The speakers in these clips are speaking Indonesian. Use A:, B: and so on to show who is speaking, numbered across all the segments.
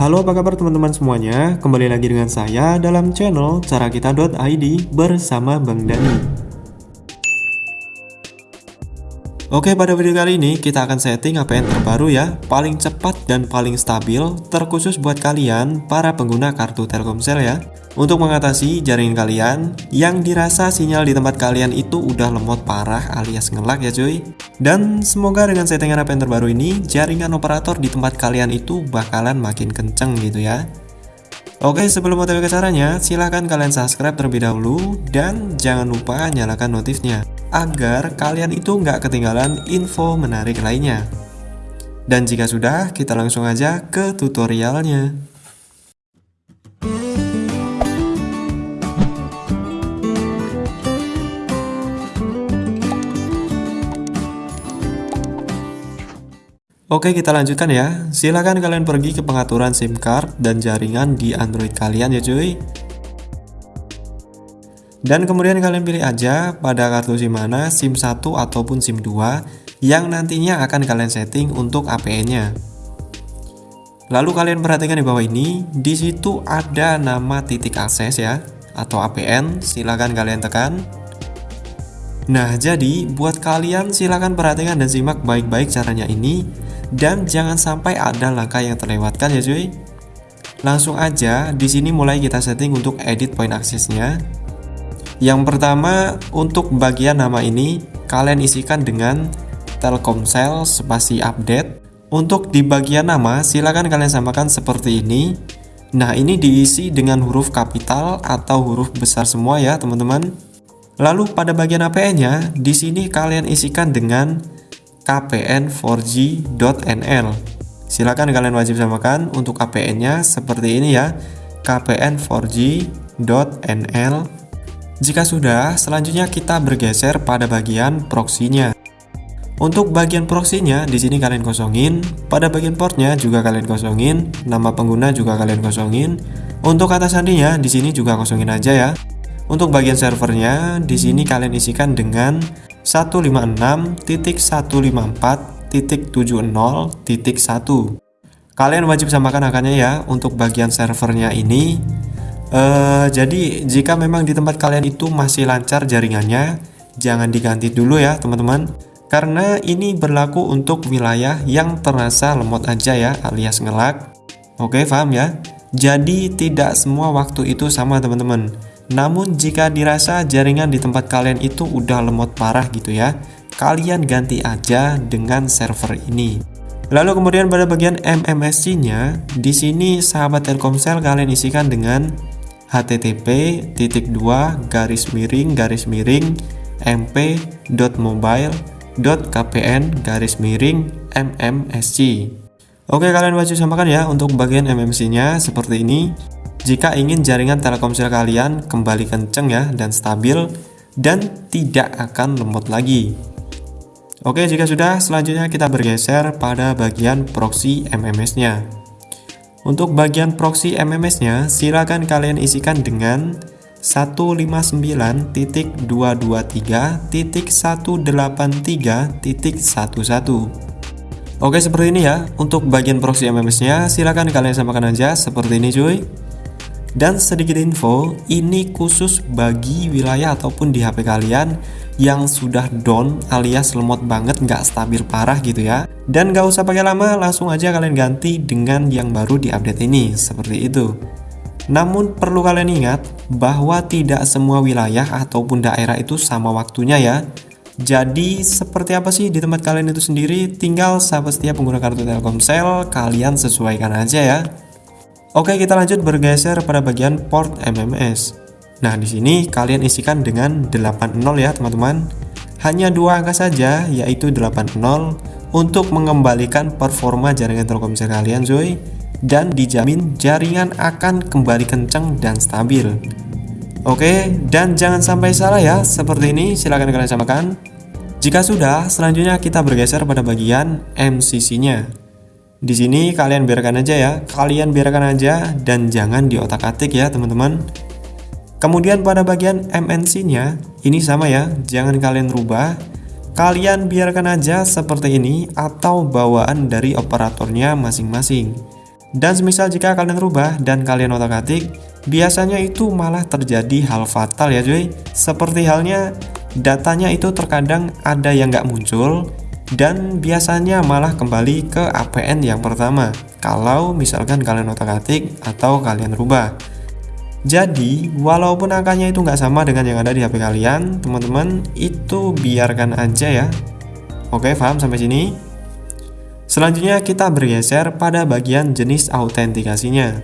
A: Halo apa kabar teman-teman semuanya, kembali lagi dengan saya dalam channel carakita.id bersama Bang Dani. Oke pada video kali ini kita akan setting APN terbaru ya. Paling cepat dan paling stabil Terkhusus buat kalian para pengguna kartu Telkomsel ya. Untuk mengatasi jaringan kalian Yang dirasa sinyal di tempat kalian itu udah lemot parah alias ngelak ya cuy. Dan semoga dengan settingan APN terbaru ini Jaringan operator di tempat kalian itu bakalan makin kenceng gitu ya Oke sebelum otw ke caranya silahkan kalian subscribe terlebih dahulu dan jangan lupa nyalakan notifnya agar kalian itu nggak ketinggalan info menarik lainnya. Dan jika sudah, kita langsung aja ke tutorialnya. Oke kita lanjutkan ya Silahkan kalian pergi ke pengaturan SIM card dan jaringan di Android kalian ya cuy dan kemudian kalian pilih aja pada kartu SIM mana, SIM 1 ataupun SIM 2 yang nantinya akan kalian setting untuk APN-nya. Lalu kalian perhatikan di bawah ini, di situ ada nama titik akses ya, atau APN, silahkan kalian tekan. Nah, jadi buat kalian silahkan perhatikan dan simak baik-baik caranya ini, dan jangan sampai ada langkah yang terlewatkan ya cuy. Langsung aja, di sini mulai kita setting untuk edit point aksesnya. Yang pertama, untuk bagian nama ini, kalian isikan dengan Telkomsel spasi update. Untuk di bagian nama, silakan kalian samakan seperti ini. Nah, ini diisi dengan huruf kapital atau huruf besar semua ya, teman-teman. Lalu pada bagian APN-nya, di sini kalian isikan dengan kpn4g.nl. Silakan kalian wajib samakan untuk APN-nya seperti ini ya, kpn4g.nl jika sudah, selanjutnya kita bergeser pada bagian proxy-nya. Untuk bagian proxy-nya, di sini kalian kosongin. Pada bagian portnya juga kalian kosongin. Nama pengguna juga kalian kosongin. Untuk kata sandinya, di sini juga kosongin aja ya. Untuk bagian servernya, di sini kalian isikan dengan 156.154.70.1. Kalian wajib samakan angkanya ya untuk bagian servernya ini Uh, jadi jika memang di tempat kalian itu masih lancar jaringannya, jangan diganti dulu ya teman-teman. Karena ini berlaku untuk wilayah yang terasa lemot aja ya alias ngelak. Oke paham ya? Jadi tidak semua waktu itu sama teman-teman. Namun jika dirasa jaringan di tempat kalian itu udah lemot parah gitu ya, kalian ganti aja dengan server ini. Lalu kemudian pada bagian MMSC-nya, di sini sahabat Telkomsel kalian isikan dengan http titik dua garis miring garis miring mp.mobile.kpn garis miring mmsc Oke kalian wajib samakan ya untuk bagian MMC nya seperti ini jika ingin jaringan telkomsel kalian kembali kenceng ya dan stabil dan tidak akan lemot lagi Oke jika sudah selanjutnya kita bergeser pada bagian proxy MMS nya untuk bagian proxy MMS-nya, silakan kalian isikan dengan 159.223.183.11. Oke, seperti ini ya. Untuk bagian proxy MMS-nya, silakan kalian samakan aja seperti ini cuy. Dan sedikit info, ini khusus bagi wilayah ataupun di HP kalian yang sudah down alias lemot banget nggak stabil parah gitu ya. Dan nggak usah pakai lama, langsung aja kalian ganti dengan yang baru di update ini, seperti itu. Namun perlu kalian ingat bahwa tidak semua wilayah ataupun daerah itu sama waktunya ya. Jadi seperti apa sih di tempat kalian itu sendiri, tinggal sahabat setiap pengguna kartu Telkomsel, kalian sesuaikan aja ya. Oke, kita lanjut bergeser pada bagian port MMS. Nah, di sini kalian isikan dengan 80 ya, teman-teman. Hanya dua angka saja, yaitu 80 untuk mengembalikan performa jaringan Telkomsel kalian, Zoe, dan dijamin jaringan akan kembali kencang dan stabil. Oke, dan jangan sampai salah ya, seperti ini silahkan kalian samakan. Jika sudah, selanjutnya kita bergeser pada bagian MCC-nya. Di sini kalian biarkan aja ya, kalian biarkan aja dan jangan diotak-atik ya teman-teman. Kemudian pada bagian MNC-nya, ini sama ya, jangan kalian rubah. Kalian biarkan aja seperti ini atau bawaan dari operatornya masing-masing. Dan semisal jika kalian rubah dan kalian otak-atik, biasanya itu malah terjadi hal fatal ya cuy. Seperti halnya datanya itu terkadang ada yang nggak muncul dan biasanya malah kembali ke APN yang pertama kalau misalkan kalian otak-atik atau kalian rubah. Jadi, walaupun angkanya itu nggak sama dengan yang ada di HP kalian, teman-teman, itu biarkan aja ya. Oke, paham sampai sini? Selanjutnya kita bergeser pada bagian jenis autentikasinya.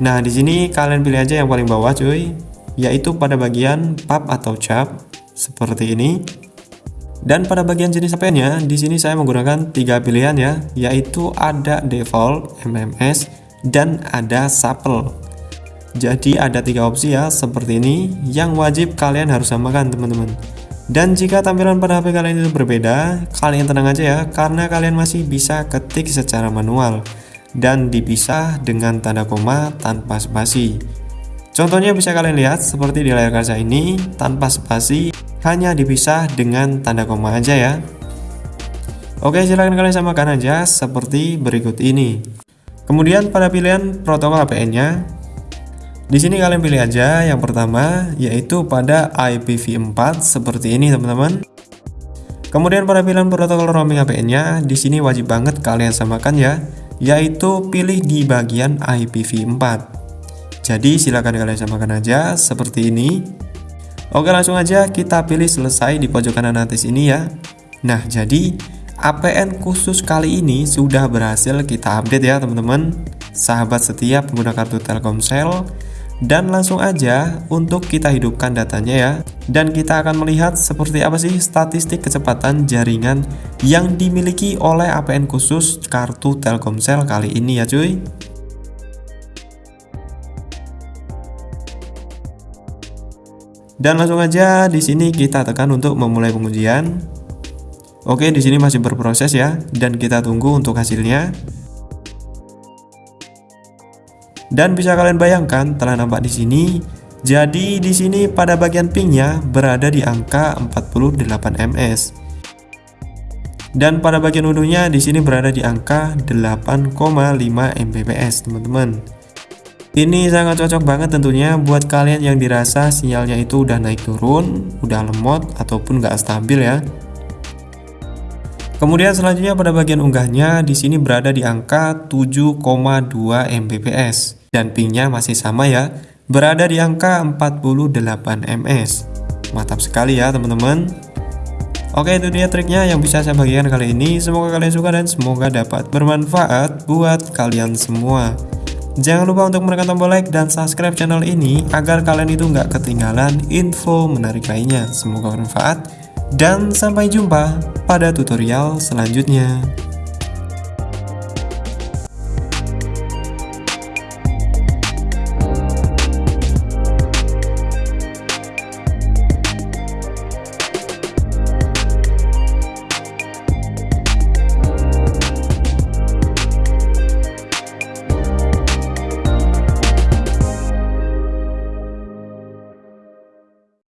A: Nah, di sini kalian pilih aja yang paling bawah, cuy, yaitu pada bagian pub atau cap seperti ini. Dan pada bagian jenis HP-nya, di sini saya menggunakan tiga pilihan ya, yaitu ada default, MMS, dan ada supple. Jadi ada tiga opsi ya seperti ini yang wajib kalian harus samakan teman-teman. Dan jika tampilan pada HP kalian itu berbeda, kalian tenang aja ya karena kalian masih bisa ketik secara manual dan dipisah dengan tanda koma tanpa spasi. Contohnya bisa kalian lihat seperti di layar kaca ini tanpa spasi hanya dipisah dengan tanda koma aja ya. Oke silahkan kalian samakan aja seperti berikut ini. Kemudian pada pilihan protokol APN nya di sini kalian pilih aja yang pertama yaitu pada IPv4 seperti ini teman-teman. Kemudian pada pilihan protokol roaming APN-nya di sini wajib banget kalian samakan ya, yaitu pilih di bagian IPv4. Jadi silakan kalian samakan aja seperti ini. Oke langsung aja kita pilih selesai di pojok kanan atas ini ya. Nah jadi APN khusus kali ini sudah berhasil kita update ya teman-teman. Sahabat setia pengguna kartu Telkomsel dan langsung aja untuk kita hidupkan datanya ya dan kita akan melihat seperti apa sih statistik kecepatan jaringan yang dimiliki oleh APN khusus kartu Telkomsel kali ini ya cuy dan langsung aja di sini kita tekan untuk memulai pengujian Oke di sini masih berproses ya dan kita tunggu untuk hasilnya dan bisa kalian bayangkan telah nampak di sini. Jadi di sini pada bagian pingnya berada di angka 48 ms. Dan pada bagian unduhnya di sini berada di angka 8,5 Mbps, teman-teman. Ini sangat cocok banget tentunya buat kalian yang dirasa sinyalnya itu udah naik turun, udah lemot ataupun nggak stabil ya. Kemudian selanjutnya pada bagian unggahnya di sini berada di angka 7,2 Mbps dan pingnya masih sama ya, berada di angka 48 ms. Mantap sekali ya teman-teman. Oke itu dia triknya yang bisa saya bagikan kali ini Semoga kalian suka dan semoga dapat bermanfaat buat kalian semua Jangan lupa untuk menekan tombol like dan subscribe channel ini Agar kalian itu nggak ketinggalan info menarik lainnya. Semoga bermanfaat Dan sampai jumpa pada tutorial selanjutnya